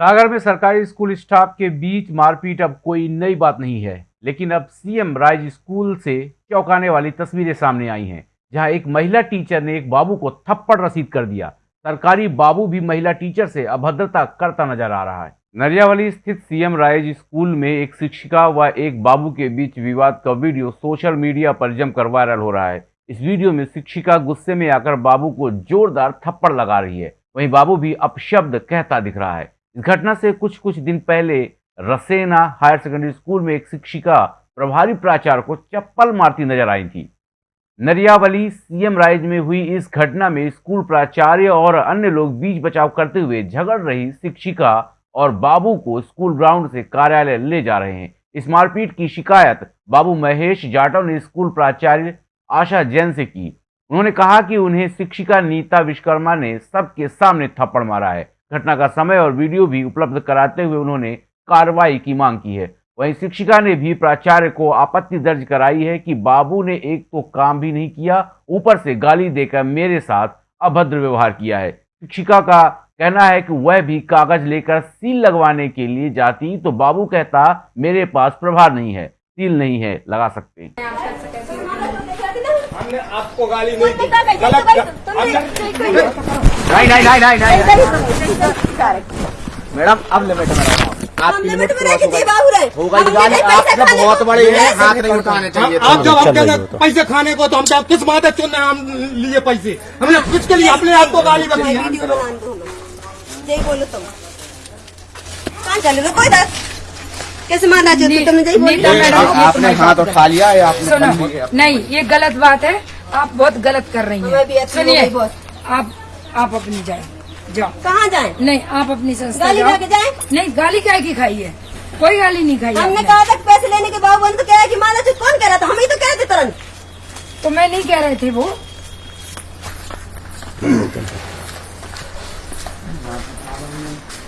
सागर में सरकारी school staff के बीच मारपीट अब कोई नई बात नहीं है, लेकिन अब सीएम राइज स्कूल से चौंकाने वाली तस्वीरें सामने आई हैं, जहाँ एक महिला टीचर ने एक बाबू को थप्पड़ रसीद कर दिया। सरकारी बाबू भी महिला टीचर से अभद्रता करता नज़र आ रहा है। नरियावली स्थित सीएम राइज स्कूल में एक शिक्षिका व एक बाबू के बीच विवाद का वीडियो सोशल मीडिया पर जमकर वायरल हो रहा है। इस वीडियो में शिक्षिका गुस्से में आकर बाबू को जोरदार थप्पड़ लगा रही है। वहीं बाबू भी अपशब्द कहता दिख रहा है। इस घटना से कुछ कुछ दिन पहले रसेना हायर सेकेंडरी स्कूल में एक शिक्षिका प्रभारी प्राचार्य को चप्पल मारती नज़र आई थी। नरियावली, सीएम राइज में हुई इस घटना में स्कूल प्राचार्य और अन्य लोग बीच बचाव करते हुए झगड़ रही शिक्षिका और बाबू को स्कूल ग्राउंड से कार्यालय ले जा रहे हैं। इस मारपीट की शिकायत बाबू महेश जाटव ने स्कूल प्राचार्य आशा जैन से की। उन्होंने कहा कि उन्हें शिक्षिका नीता विश्वकर्मा ने सबके सामने थप्पड़ मारा है। घटना का समय और वीडियो भी उपलब्ध कराते हुए उन्होंने कार्रवाई की मांग की है। वहीं शिक्षिका ने भी प्राचार्य को आपत्ति दर्ज कराई है कि बाबू ने एक तो काम भी नहीं किया, ऊपर से गाली देकर मेरे साथ अभद्र व्यवहार किया है। शिक्षिका का कहना है कि वह भी कागज़ लेकर सील लगवाने के लिए जाती तो बाबू कहता, मेरे पास प्रभार नहीं है, सील नहीं है, लगा सकते हमने आपको गाली नहीं दी गलत नहीं नहीं नहीं नहीं नहीं मैडम अब लिमिट में आपकी लिमिट क्रॉस होगा गाली आप मतलब बहुत बड़े हैं हाथ नहीं उठाने चाहिए आप जब पैसे खाने को तो हम जब किस बात है चुन रहे हम लिए पैसे हमने किसके लिए अपने आप को गाली है बोलो तुम कहाँ चले कोई दस कैसे मारना चाहते तुमने यही बोलो नीता मैडम ये आपने हाथ उठा लिया है आपने सुनो नहीं ये गलत बात है। आप बहुत गलत कर रही भी हैं। सुनिए आप आप अपनी जाए। जाओ। कहाँ जाए? नहीं आप अपनी संस्था गाली जाओ। खा नहीं गाली क्या की खाई है? कोई गाली नहीं खाई हमने कहा था पैसे लेने के बावजूद तो कह कि माना चुप कौन कह रहा था? हम ही तो कह रहे थे तुरंत। तो मैं नहीं कह रहे थे वो।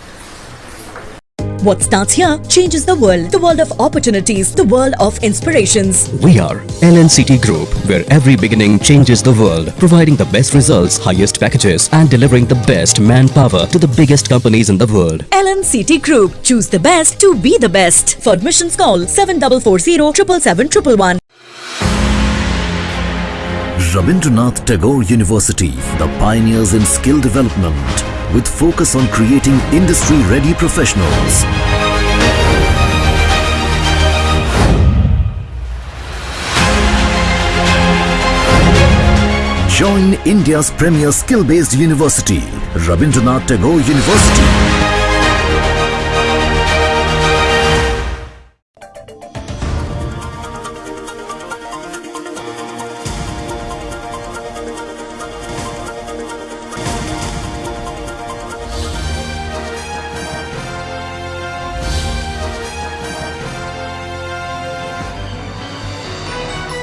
What starts here changes the world. The world of opportunities, the world of inspirations. We are LNCT Group, where every beginning changes the world, providing the best results, highest packages, and delivering the best manpower to the biggest companies in the world. LNCT Group. Choose the best to be the best. For admissions, call 7440 777 Rabindranath Tagore University, the pioneers in skill development, with focus on creating industry-ready professionals. Join India's premier skill-based university, Rabindranath Tagore University.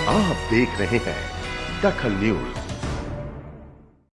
आप देख रहे हैं दखल news.